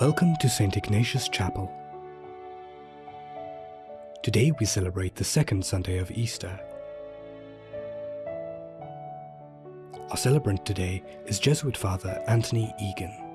Welcome to St. Ignatius Chapel. Today we celebrate the second Sunday of Easter. Our celebrant today is Jesuit Father Anthony Egan.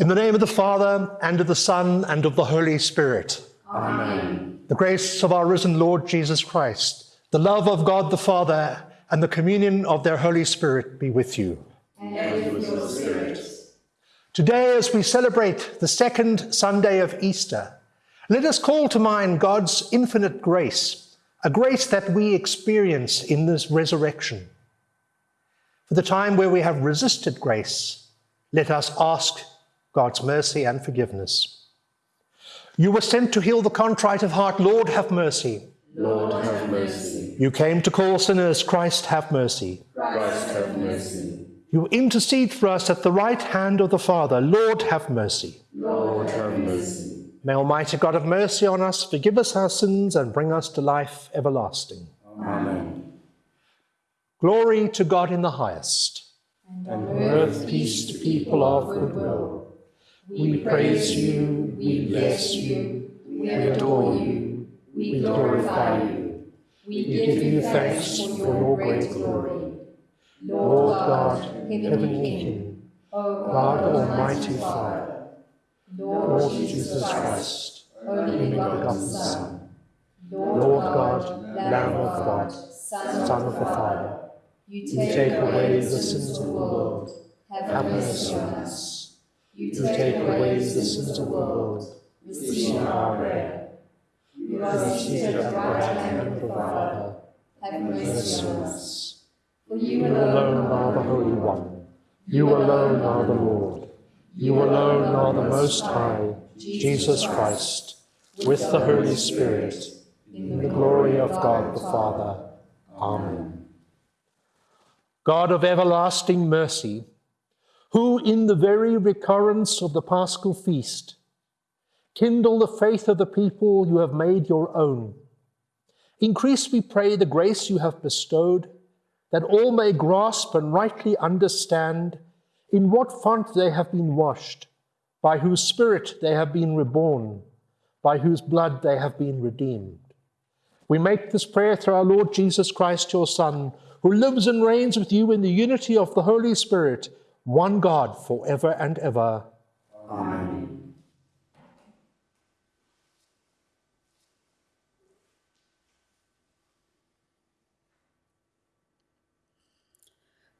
In the name of the Father, and of the Son, and of the Holy Spirit. Amen. The grace of our risen Lord Jesus Christ, the love of God the Father, and the communion of their Holy Spirit be with you. And with your spirit. Today, as we celebrate the second Sunday of Easter, let us call to mind God's infinite grace, a grace that we experience in this resurrection. For the time where we have resisted grace, let us ask God's mercy and forgiveness. You were sent to heal the contrite of heart. Lord, have mercy. Lord, have mercy. You came to call sinners. Christ, have mercy. Christ, have mercy. You intercede for us at the right hand of the Father. Lord, have mercy. Lord, have mercy. May Almighty God have mercy on us, forgive us our sins, and bring us to life everlasting. Amen. Glory to God in the highest. And on earth peace to people of good will. We praise you, we bless you, we adore you, we glorify you. We give you thanks for your great glory. Lord God, heavenly King, oh God Almighty Father, Lord Jesus Christ, only begotten Son, Lord God, Lamb of God, Son of the Father, You you take away the sins of the world, have mercy on us. You take away the sins of the world, receive our prayer. You are seated at the right hand of the Father. Have Mercy on us. For you alone are the Holy One. You alone are the Lord. You alone are the Most High, Jesus Christ, with the Holy Spirit, in the glory of God the Father. Amen. God of everlasting mercy, who in the very recurrence of the Paschal feast kindle the faith of the people you have made your own, increase, we pray, the grace you have bestowed that all may grasp and rightly understand in what font they have been washed, by whose Spirit they have been reborn, by whose blood they have been redeemed. We make this prayer through our Lord Jesus Christ, your Son, who lives and reigns with you in the unity of the Holy Spirit, one God, forever and ever. Amen.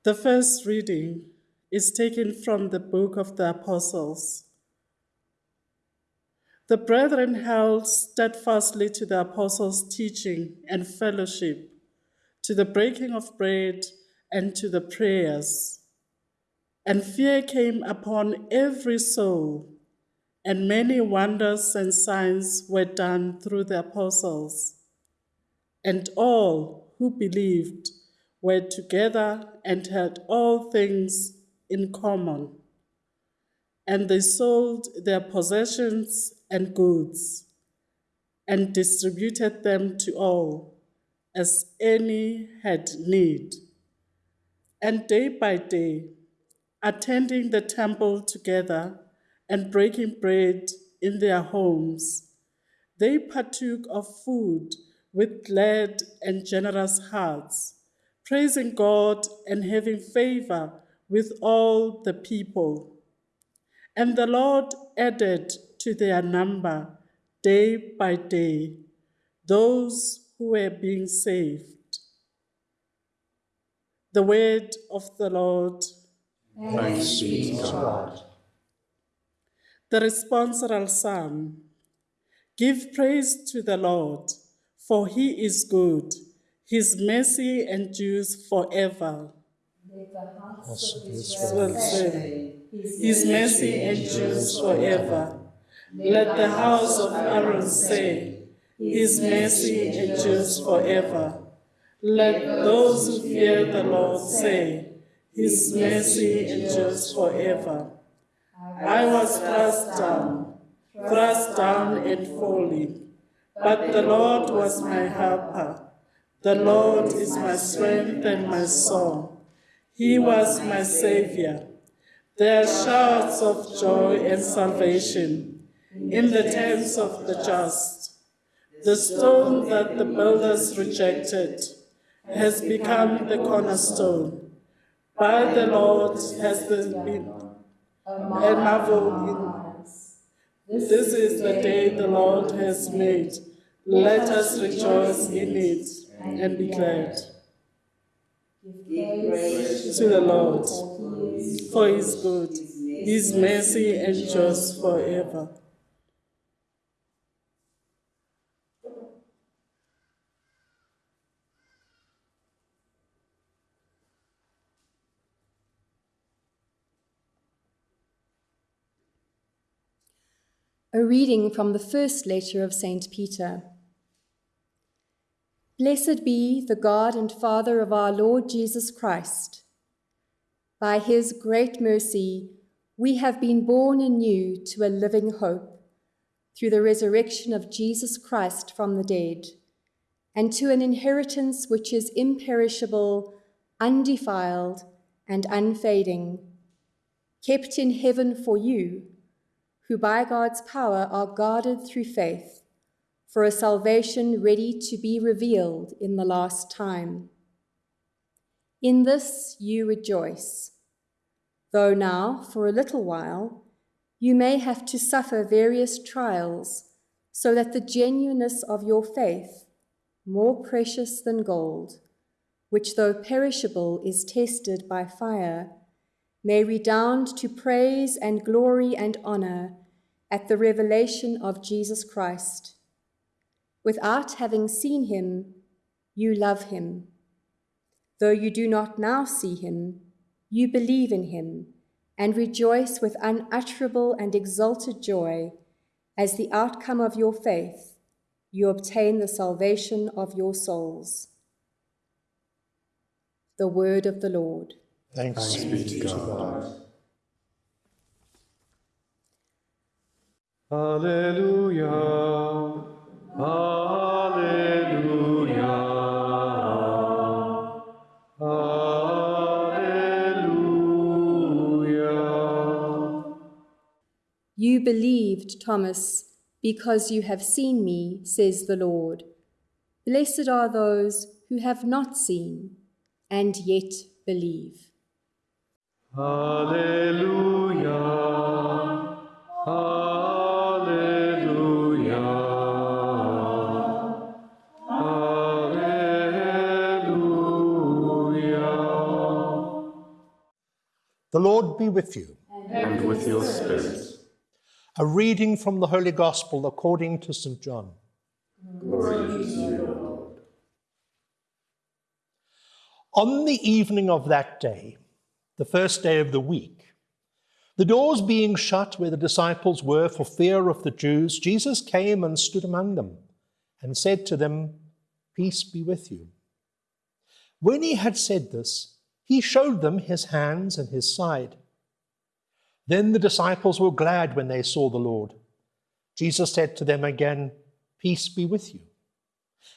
The first reading is taken from the book of the Apostles. The brethren held steadfastly to the apostles' teaching and fellowship, to the breaking of bread and to the prayers. And fear came upon every soul, and many wonders and signs were done through the apostles. And all who believed were together and had all things in common. And they sold their possessions and goods and distributed them to all as any had need. And day by day, attending the temple together and breaking bread in their homes, they partook of food with glad and generous hearts, praising God and having favor with all the people. And the Lord added to their number day by day those who were being saved. The word of the Lord. Thanks be to God. The responsorial psalm. Give praise to the Lord, for he is good. His mercy endures forever. Let the hearts Also of Israel say, His mercy endures forever. Let the house of Aaron say, His mercy endures forever. Let those who fear the Lord say, His mercy endures forever. I was thrust down, thrust down and falling, but the Lord was my helper. The Lord is my strength and my song. He was my Savior. There are shouts of joy and salvation in the tents of the just. The stone that the builders rejected has become the cornerstone. By the Lord has been a marvel in. This is the day the Lord has made. Let us rejoice in it and be glad. Give praise To the Lord, for for his good. His mercy endures forever. A reading from the first letter of St. Peter. Blessed be the God and Father of our Lord Jesus Christ. By his great mercy, we have been born anew to a living hope through the resurrection of Jesus Christ from the dead, and to an inheritance which is imperishable, undefiled, and unfading, kept in heaven for you who by God's power are guarded through faith for a salvation ready to be revealed in the last time. In this you rejoice, though now, for a little while, you may have to suffer various trials, so that the genuineness of your faith, more precious than gold, which though perishable is tested by fire, may redound to praise and glory and honor at the revelation of Jesus Christ. Without having seen him, you love him. Though you do not now see him, you believe in him and rejoice with unutterable and exalted joy as the outcome of your faith, you obtain the salvation of your souls. The word of the Lord. Thanks, be to God. Alleluia. Alleluia. Alleluia. You believed, Thomas, because you have seen me, says the Lord. Blessed are those who have not seen and yet believe. Alleluia. Alleluia. Alleluia. The Lord be with you. and with your spirit. A reading from the Holy Gospel according to St. John. Glory to you. On the evening of that day, the first day of the week, the doors being shut where the disciples were for fear of the Jews, Jesus came and stood among them and said to them, Peace be with you. When he had said this, he showed them his hands and his side. Then the disciples were glad when they saw the Lord. Jesus said to them again, Peace be with you.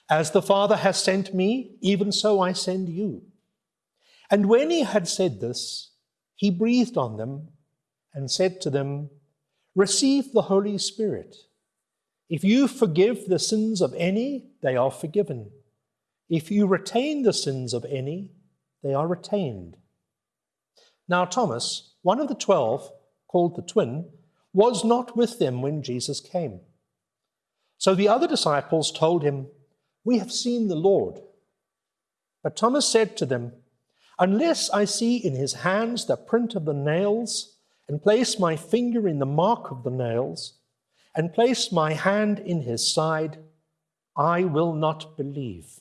As the Father has sent me, even so I send you. And when he had said this, he breathed on them and said to them, Receive the Holy Spirit. If you forgive the sins of any, they are forgiven. If you retain the sins of any, they are retained. Now, Thomas, one of the twelve, called the twin, was not with them when Jesus came. So the other disciples told him, We have seen the Lord. But Thomas said to them, Unless I see in his hands the print of the nails, and place my finger in the mark of the nails, and place my hand in his side, I will not believe.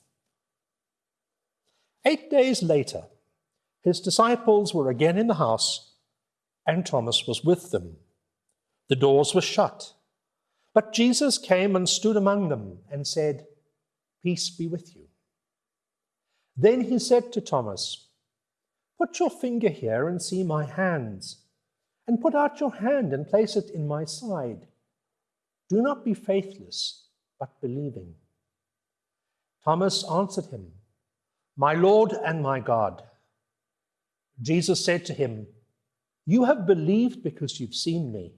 Eight days later, his disciples were again in the house, and Thomas was with them. The doors were shut, but Jesus came and stood among them and said, Peace be with you. Then he said to Thomas, Put your finger here and see my hands, and put out your hand and place it in my side. Do not be faithless, but believing. Thomas answered him, My Lord and my God. Jesus said to him, You have believed because you've seen me.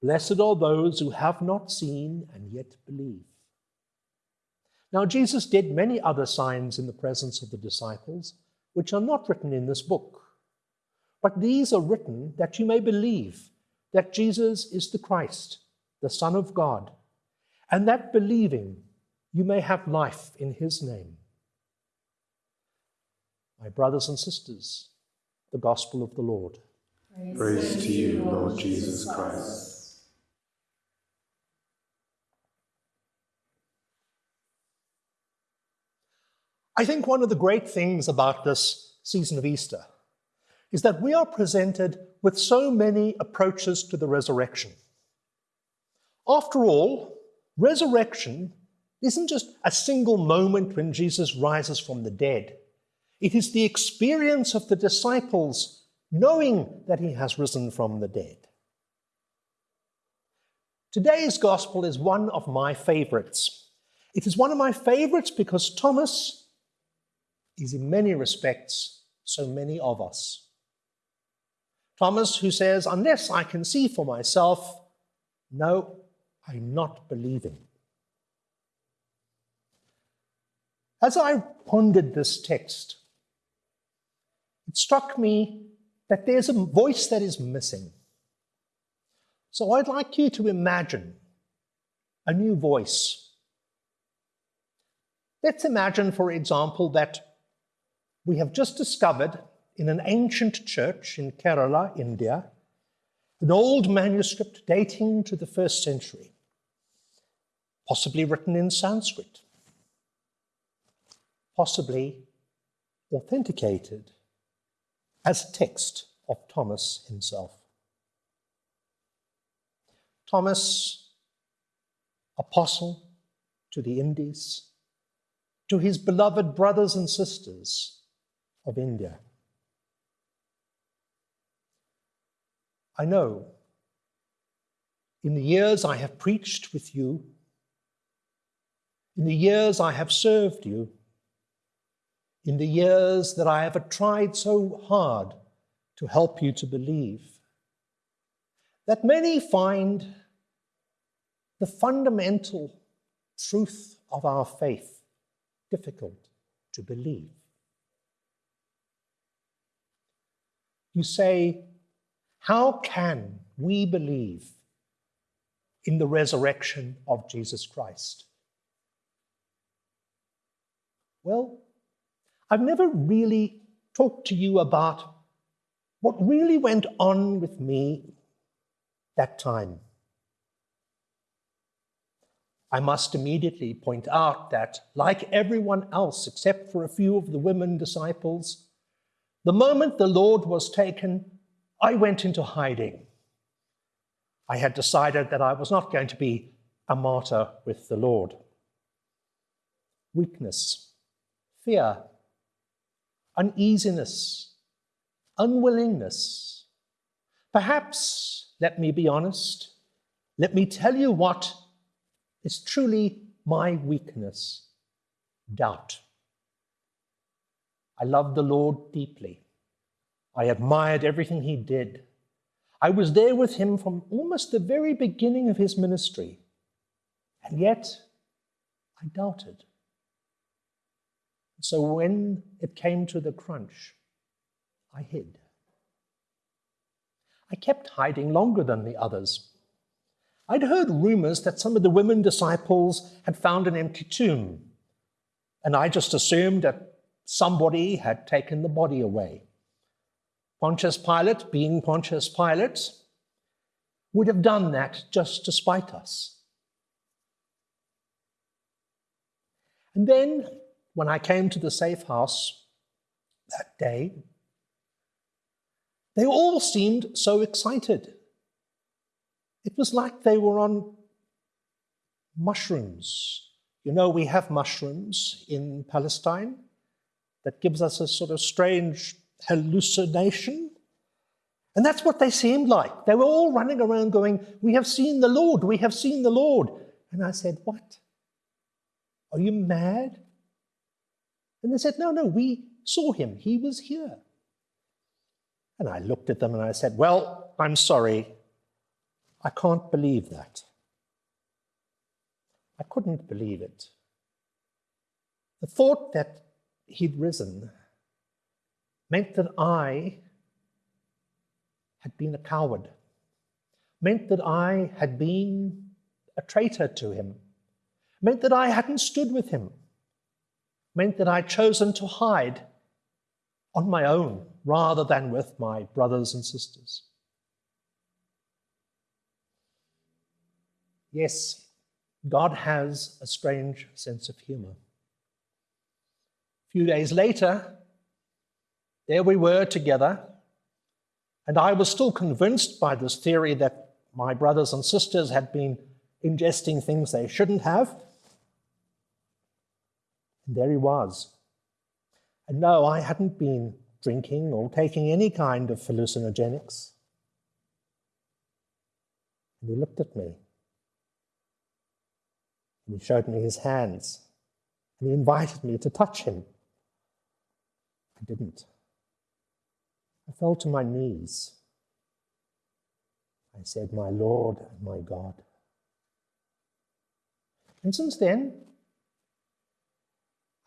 Blessed are those who have not seen and yet believe. Now, Jesus did many other signs in the presence of the disciples, which are not written in this book. But these are written that you may believe that Jesus is the Christ, the Son of God, and that believing you may have life in his name. My brothers and sisters, the gospel of the Lord. Praise, Praise to you, Lord Jesus Christ. I think one of the great things about this season of Easter is that we are presented with so many approaches to the resurrection. After all, resurrection isn't just a single moment when Jesus rises from the dead. It is the experience of the disciples knowing that he has risen from the dead. Today's gospel is one of my favorites. It is one of my favorites because Thomas is, in many respects, so many of us. Thomas, who says, Unless I can see for myself, no, I'm not believing. As I pondered this text, it struck me that there's a voice that is missing. So I'd like you to imagine a new voice. Let's imagine, for example, that we have just discovered in an ancient church in Kerala, India, an old manuscript dating to the first century, possibly written in Sanskrit possibly authenticated as text of Thomas himself. Thomas, apostle to the Indies, to his beloved brothers and sisters of India. I know in the years I have preached with you, in the years I have served you, in the years that I have tried so hard to help you to believe, that many find the fundamental truth of our faith difficult to believe. You say, How can we believe in the resurrection of Jesus Christ? Well, I've never really talked to you about what really went on with me that time. I must immediately point out that, like everyone else except for a few of the women disciples, the moment the Lord was taken, I went into hiding. I had decided that I was not going to be a martyr with the Lord. Weakness, fear, uneasiness, unwillingness. Perhaps, let me be honest, let me tell you what is truly my weakness doubt. I loved the Lord deeply. I admired everything he did. I was there with him from almost the very beginning of his ministry. And yet, I doubted. So when it came to the crunch, I hid. I kept hiding longer than the others. I'd heard rumors that some of the women disciples had found an empty tomb, and I just assumed that somebody had taken the body away. Pontius Pilate, being Pontius Pilate, would have done that just to spite us. And then, when I came to the safe house that day, they all seemed so excited. It was like they were on mushrooms. You know, we have mushrooms in Palestine that gives us a sort of strange hallucination. And that's what they seemed like. They were all running around going, We have seen the Lord, we have seen the Lord. And I said, What? Are you mad? And they said, No, no, we saw him. He was here. And I looked at them and I said, Well, I'm sorry. I can't believe that. I couldn't believe it. The thought that he'd risen meant that I had been a coward, meant that I had been a traitor to him, meant that I hadn't stood with him, meant that I'd chosen to hide on my own rather than with my brothers and sisters. Yes, God has a strange sense of humor. Few days later, there we were together, and I was still convinced by this theory that my brothers and sisters had been ingesting things they shouldn't have. And there he was. And no, I hadn't been drinking or taking any kind of hallucinogenics. And he looked at me. And he showed me his hands. And he invited me to touch him. I didn't. I fell to my knees. I said, My Lord and my God. And since then,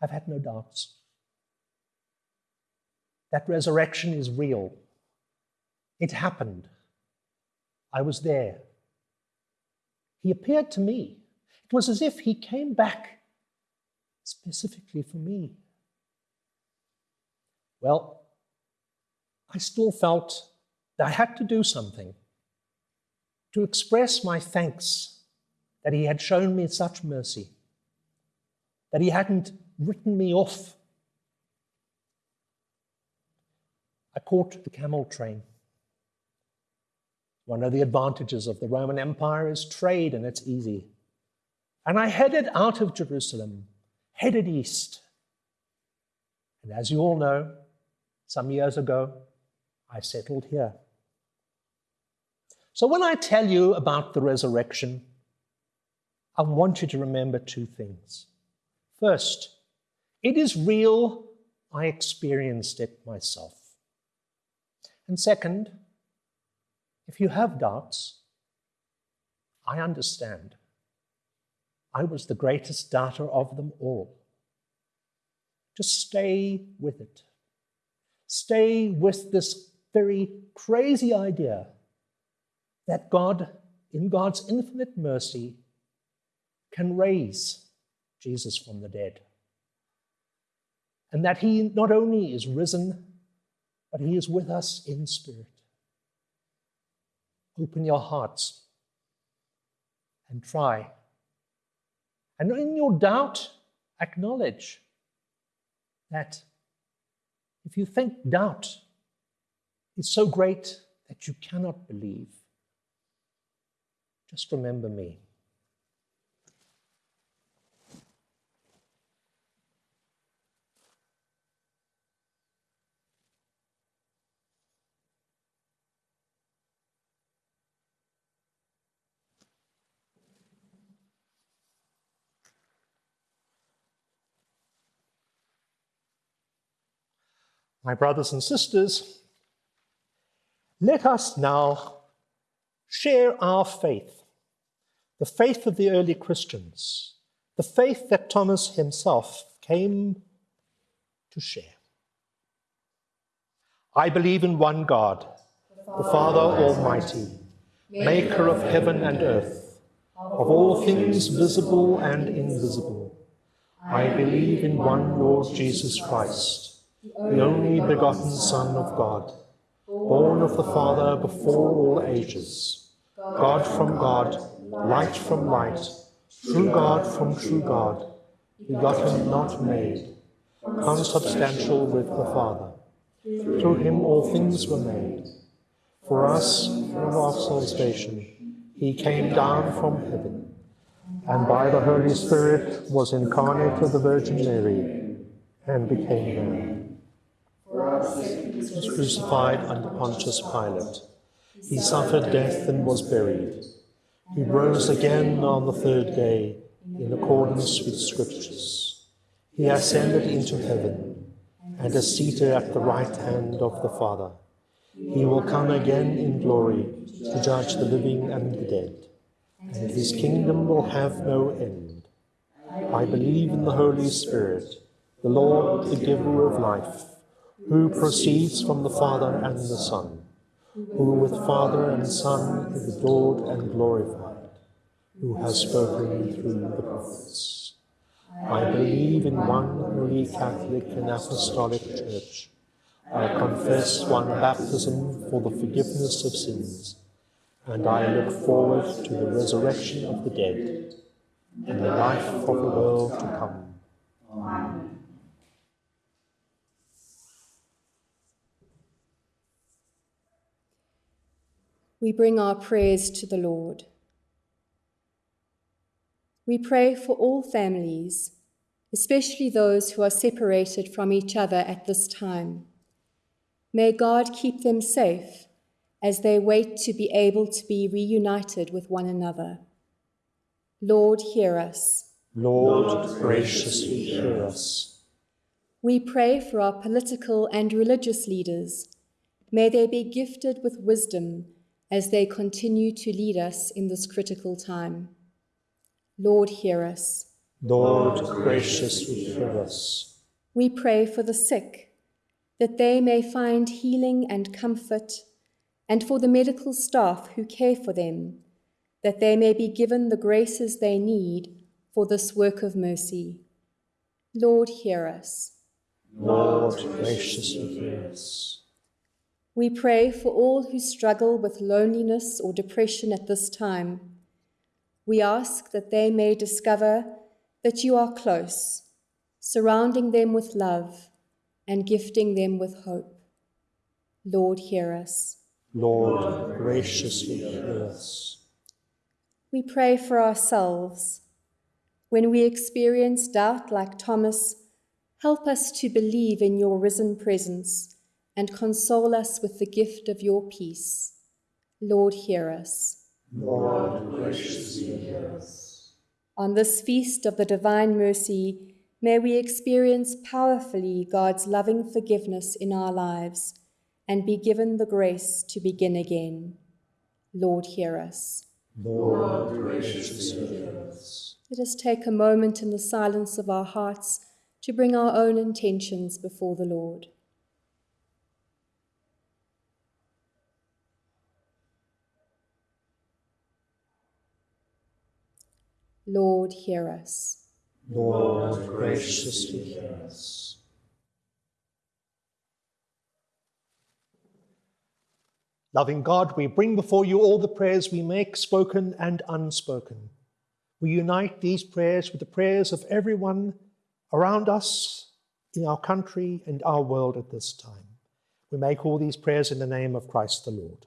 I've had no doubts. That resurrection is real. It happened. I was there. He appeared to me. It was as if he came back specifically for me. Well, I still felt that I had to do something to express my thanks that he had shown me such mercy, that he hadn't written me off. I caught the camel train. One of the advantages of the Roman Empire is trade, and it's easy. And I headed out of Jerusalem, headed east. And as you all know, some years ago, I settled here. So when I tell you about the resurrection, I want you to remember two things. First, it is real. I experienced it myself. And second, if you have doubts, I understand. I was the greatest doubter of them all. Just stay with it. Stay with this very crazy idea that God, in God's infinite mercy, can raise Jesus from the dead. And that he not only is risen, but he is with us in spirit. Open your hearts and try. And in your doubt, acknowledge that if you think doubt is so great that you cannot believe, just remember me. My brothers and sisters, let us now share our faith, the faith of the early Christians, the faith that Thomas himself came to share. I believe in one God, the Father Almighty, maker of heaven and earth, of all things visible and invisible. I believe in one Lord Jesus Christ, the only begotten Son of God, born of the Father before all ages, God from God, light from light, true God from true God, begotten, not made, consubstantial with the Father. Through him all things were made. For us, for our salvation, he came down from heaven, and by the Holy Spirit was incarnate of the Virgin Mary, and became man. Was crucified under Pontius Pilate. He suffered death and was buried. He rose again on the third day in accordance with Scriptures. He ascended into heaven and is seated at the right hand of the Father. He will come again in glory to judge the living and the dead, and his kingdom will have no end. I believe in the Holy Spirit, the Lord, the giver of life, who proceeds from the Father and the Son, who with Father and Son is adored and glorified, who has spoken through the prophets. I believe in one holy Catholic and Apostolic Church. I confess one baptism for the forgiveness of sins, and I look forward to the resurrection of the dead and the life of the world to come. Amen. We bring our prayers to the Lord. We pray for all families, especially those who are separated from each other at this time. May God keep them safe as they wait to be able to be reunited with one another. Lord, hear us. Lord, graciously hear us. We pray for our political and religious leaders. May they be gifted with wisdom as they continue to lead us in this critical time. Lord, hear us. Lord, graciously hear us. We pray for the sick, that they may find healing and comfort, and for the medical staff who care for them, that they may be given the graces they need for this work of mercy. Lord, hear us. Lord, graciously hear us. We pray for all who struggle with loneliness or depression at this time we ask that they may discover that you are close, surrounding them with love and gifting them with hope. Lord, hear us. Lord, graciously hear us. We pray for ourselves. When we experience doubt like Thomas, help us to believe in your risen presence and console us with the gift of your peace. Lord, hear us. Lord, graciously hear us. On this feast of the divine mercy, may we experience powerfully God's loving forgiveness in our lives and be given the grace to begin again. Lord, hear us. Lord, graciously hear us. Let us take a moment in the silence of our hearts to bring our own intentions before the Lord. Lord, hear us. Lord, graciously hear us. Loving God, we bring before you all the prayers we make, spoken and unspoken. We unite these prayers with the prayers of everyone around us, in our country and our world at this time. We make all these prayers in the name of Christ the Lord.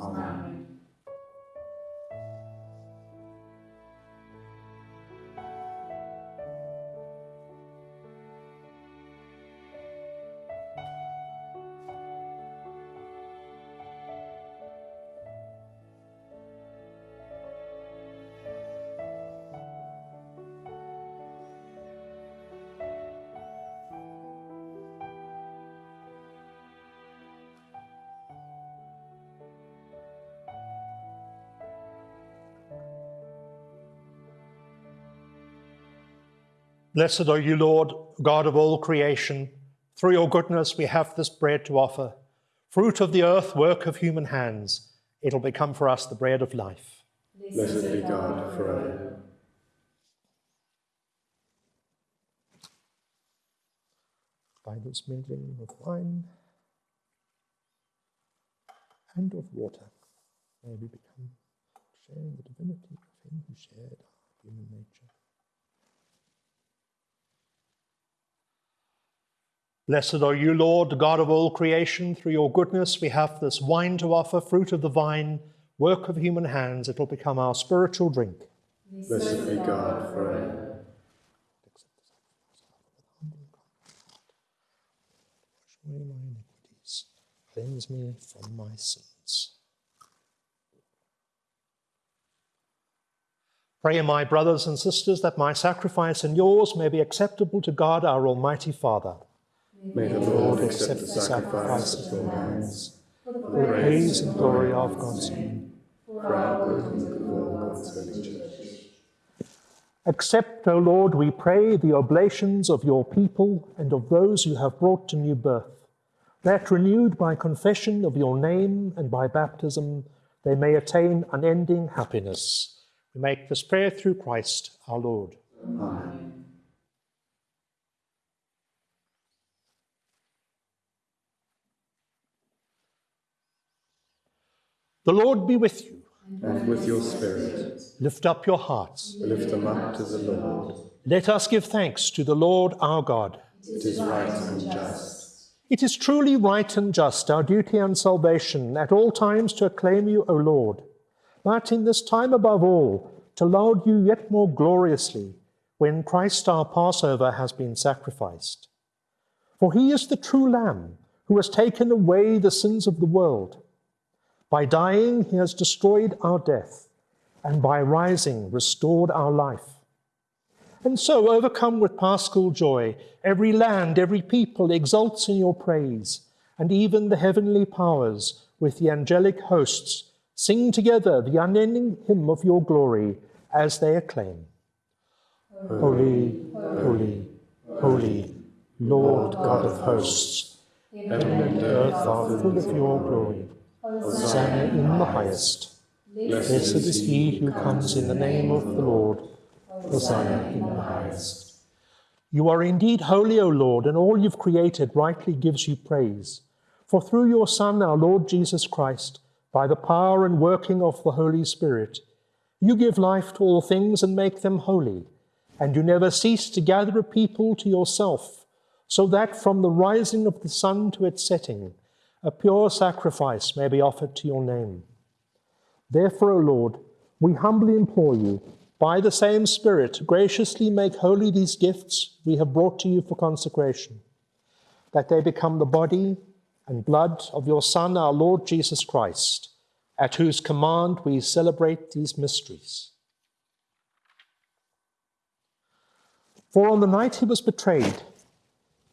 Amen. Blessed are you, Lord, God of all creation. Through your goodness, we have this bread to offer. Fruit of the earth, work of human hands, it'll become for us the bread of life. Blessed be God forever. By this mingling of wine and of water, may we become sharing the divinity of Him who shared our human nature. Blessed are you, Lord, God of all creation. Through your goodness, we have this wine to offer, fruit of the vine, work of human hands. It will become our spiritual drink. Blessed be God forever. My iniquities, cleanse me from my sins. Pray, my brothers and sisters, that my sacrifice and yours may be acceptable to God, our Almighty Father. May the Lord accept the sacrifice of your hands For the praise and glory of God's name. for our good and the good of God's holy church. Accept, O Lord, we pray, the oblations of your people and of those you have brought to new birth, that renewed by confession of your name and by baptism, they may attain unending happiness. We make this prayer through Christ our Lord. Amen. The Lord be with you. And with your spirit, Lift up your hearts. lift them up to the Lord. Let us give thanks to the Lord our God. It is right and just. It is truly right and just, our duty and salvation, at all times to acclaim you, O Lord, but in this time above all, to laud you yet more gloriously when Christ our Passover has been sacrificed. For he is the true Lamb who has taken away the sins of the world. By dying, he has destroyed our death, and by rising, restored our life. And so, overcome with paschal joy, every land, every people exults in your praise, and even the heavenly powers, with the angelic hosts, sing together the unending hymn of your glory as they acclaim Holy, holy, holy, Lord God of hosts, heaven and earth are full of your glory. Hosanna in the highest. Blessed is he who comes in the name of the Lord. Hosanna in the highest. You are indeed holy, O Lord, and all you've created rightly gives you praise. For through your Son, our Lord Jesus Christ, by the power and working of the Holy Spirit, you give life to all things and make them holy, and you never cease to gather a people to yourself, so that from the rising of the sun to its setting, a pure sacrifice may be offered to your name. Therefore, O Lord, we humbly implore you, by the same Spirit, graciously make holy these gifts we have brought to you for consecration, that they become the body and blood of your Son, our Lord Jesus Christ, at whose command we celebrate these mysteries. For on the night he was betrayed,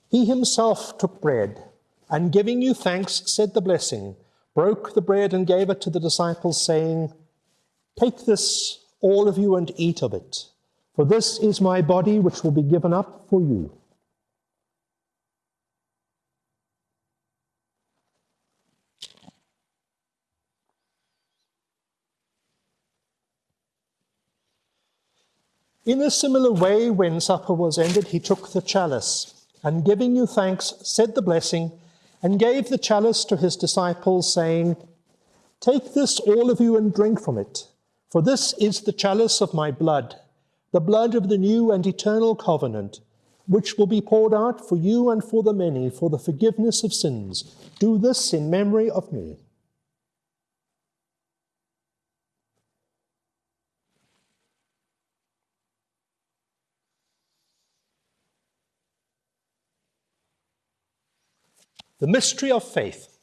he himself took bread, and giving you thanks, said the blessing, broke the bread and gave it to the disciples, saying, Take this, all of you, and eat of it, for this is my body which will be given up for you. In a similar way, when supper was ended, he took the chalice, and giving you thanks, said the blessing, and gave the chalice to his disciples, saying, Take this, all of you, and drink from it, for this is the chalice of my blood, the blood of the new and eternal covenant, which will be poured out for you and for the many for the forgiveness of sins. Do this in memory of me. The mystery of faith.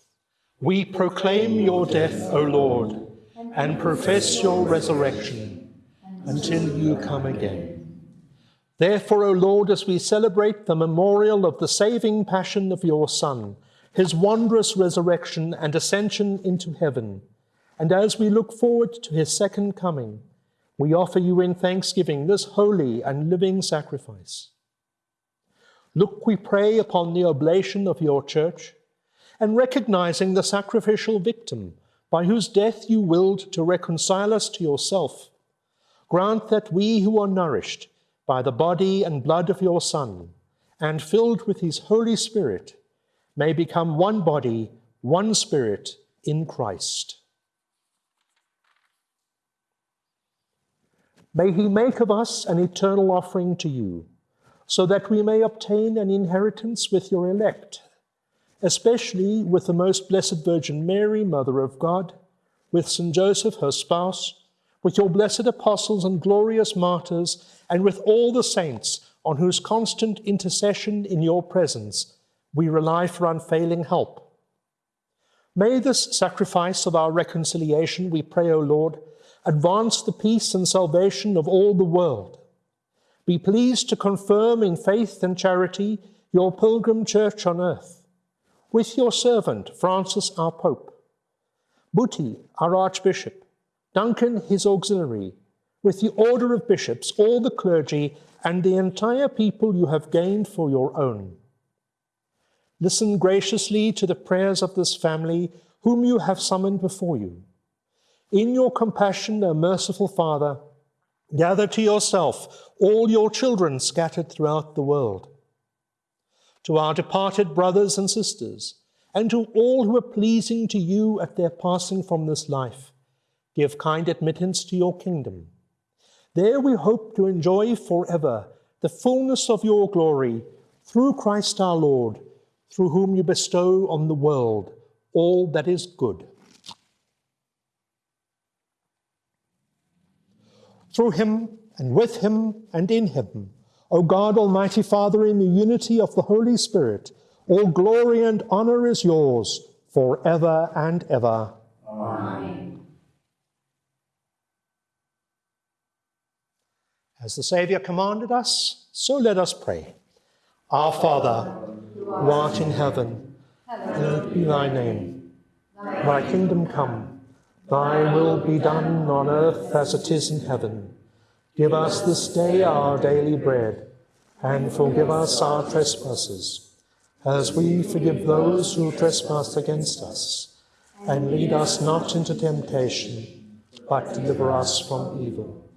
We proclaim your death, O Lord, and profess your resurrection until you come again. Therefore, O Lord, as we celebrate the memorial of the saving passion of your Son, his wondrous resurrection and ascension into heaven, and as we look forward to his second coming, we offer you in thanksgiving this holy and living sacrifice. Look, we pray, upon the oblation of your church, and recognizing the sacrificial victim by whose death you willed to reconcile us to yourself, grant that we who are nourished by the body and blood of your Son and filled with his Holy Spirit may become one body, one spirit in Christ. May he make of us an eternal offering to you, so that we may obtain an inheritance with your elect, especially with the most blessed Virgin Mary, Mother of God, with St. Joseph, her spouse, with your blessed apostles and glorious martyrs, and with all the saints on whose constant intercession in your presence we rely for unfailing help. May this sacrifice of our reconciliation, we pray, O Lord, advance the peace and salvation of all the world. Be pleased to confirm in faith and charity your pilgrim church on earth, with your servant Francis our Pope, Buti our Archbishop, Duncan his auxiliary, with the order of bishops, all the clergy, and the entire people you have gained for your own. Listen graciously to the prayers of this family whom you have summoned before you. In your compassion, O merciful Father, gather to yourself all your children scattered throughout the world. To our departed brothers and sisters, and to all who are pleasing to you at their passing from this life, give kind admittance to your kingdom. There we hope to enjoy forever the fullness of your glory through Christ our Lord through whom you bestow on the world all that is good. Through him and with him and in him, O God, Almighty Father, in the unity of the Holy Spirit, all glory and honor is yours forever and ever. Amen. As the Saviour commanded us, so let us pray. Our Father, who art in heaven, hallowed be thy name. Thy kingdom come, thy will be done on earth as it is in heaven. Give us this day our daily bread, and forgive us our trespasses, as we forgive those who trespass against us. And lead us not into temptation, but deliver us from evil.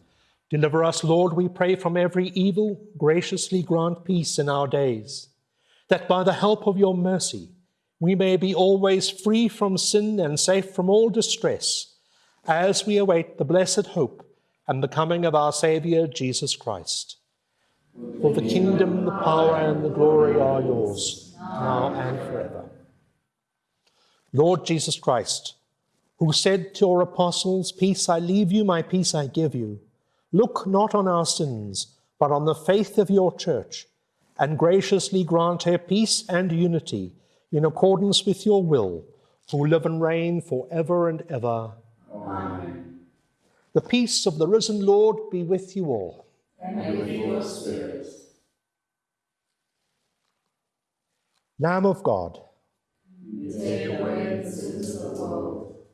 Deliver us, Lord, we pray, from every evil. Graciously grant peace in our days, that by the help of your mercy we may be always free from sin and safe from all distress, as we await the blessed hope and the coming of our Saviour, Jesus Christ. For the kingdom, the power, and the glory are yours, now and forever. Lord Jesus Christ, who said to your apostles, Peace I leave you, my peace I give you, Look not on our sins, but on the faith of your church, and graciously grant her peace and unity in accordance with your will, who live and reign for ever and ever. Amen. The peace of the risen Lord be with you all. And with your spirit. Lamb of God, you take away the sins of the world.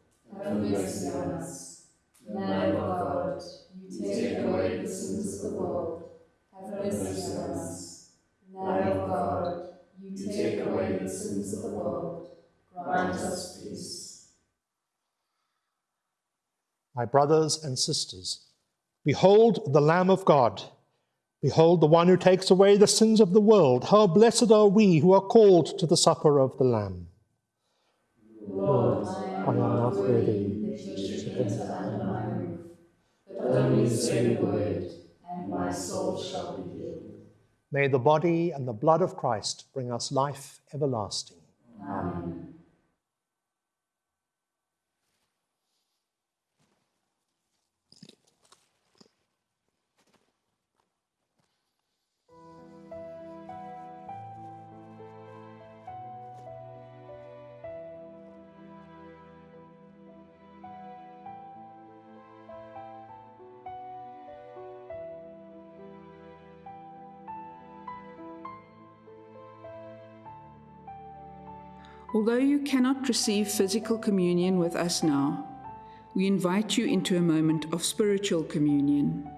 Have mercy on us. Lamb of God, take away the sins of the world. Have mercy on us. Lamb of God, you take away the sins of the world. Grant us peace. My brothers and sisters, behold the Lamb of God. Behold the one who takes away the sins of the world. How blessed are we who are called to the supper of the Lamb. Lord, I am not worthy that you should enter under my only say the word, and my soul shall be. May the body and the blood of Christ bring us life everlasting. Amen. Although you cannot receive physical communion with us now, we invite you into a moment of spiritual communion.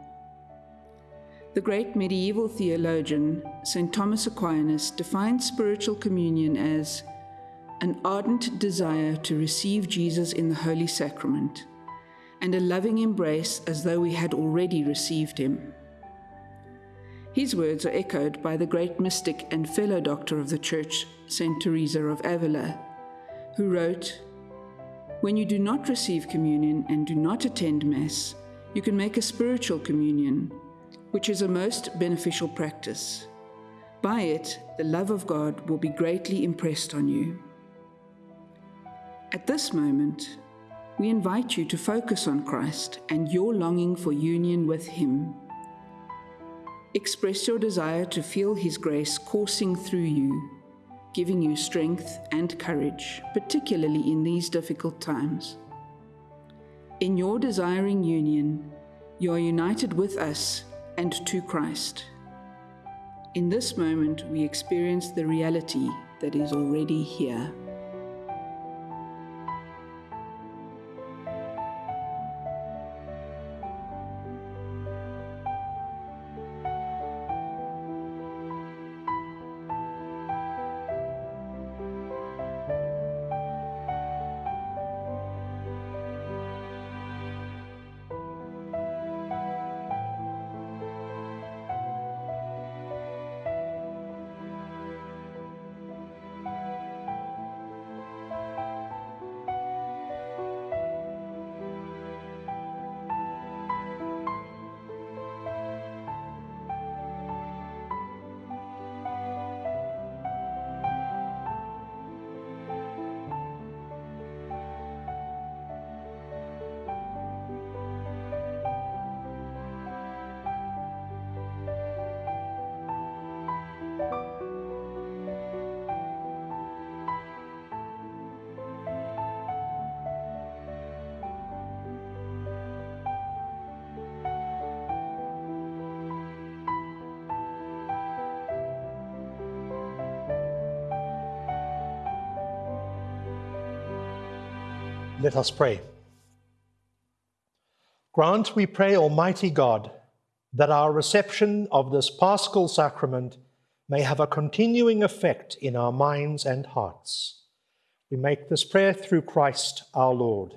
The great medieval theologian, St. Thomas Aquinas, defined spiritual communion as an ardent desire to receive Jesus in the Holy Sacrament, and a loving embrace as though we had already received him. His words are echoed by the great mystic and fellow doctor of the Church, St. Teresa of Avila, who wrote, When you do not receive communion and do not attend Mass, you can make a spiritual communion, which is a most beneficial practice. By it, the love of God will be greatly impressed on you. At this moment, we invite you to focus on Christ and your longing for union with Him. Express your desire to feel His grace coursing through you, giving you strength and courage, particularly in these difficult times. In your desiring union, you are united with us and to Christ. In this moment, we experience the reality that is already here. Let us pray. Grant, we pray, Almighty God, that our reception of this paschal sacrament may have a continuing effect in our minds and hearts. We make this prayer through Christ our Lord.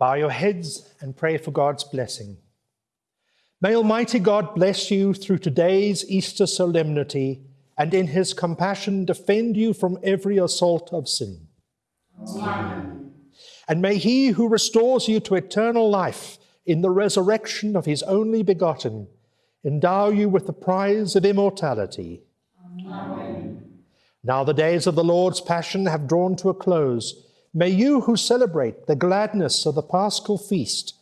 Bow your heads and pray for God's blessing. May Almighty God bless you through today's Easter solemnity and in his compassion defend you from every assault of sin. Amen. And may he who restores you to eternal life in the resurrection of his only begotten endow you with the prize of immortality. Amen. Now the days of the Lord's passion have drawn to a close. May you who celebrate the gladness of the paschal feast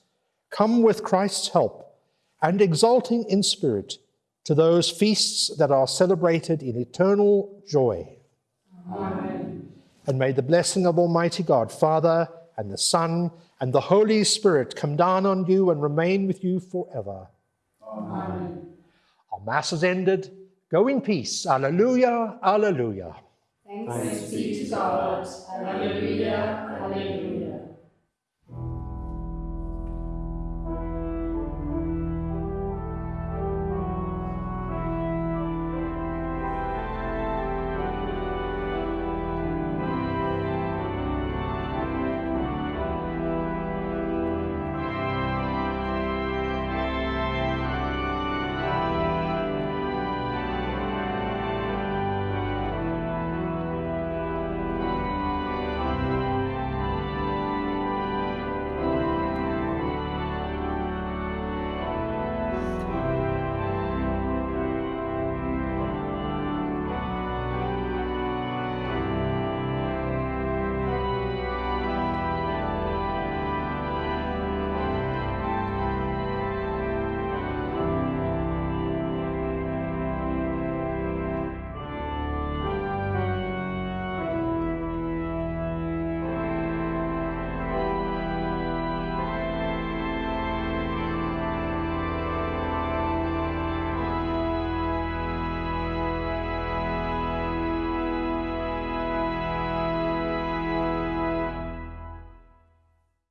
come with Christ's help and exulting in spirit to those feasts that are celebrated in eternal joy. Amen. And may the blessing of Almighty God, Father, and the Son, and the Holy Spirit come down on you and remain with you forever. Amen. Our Mass is ended. Go in peace. Alleluia, alleluia. Thanks, Thanks be to God. Alleluia, alleluia.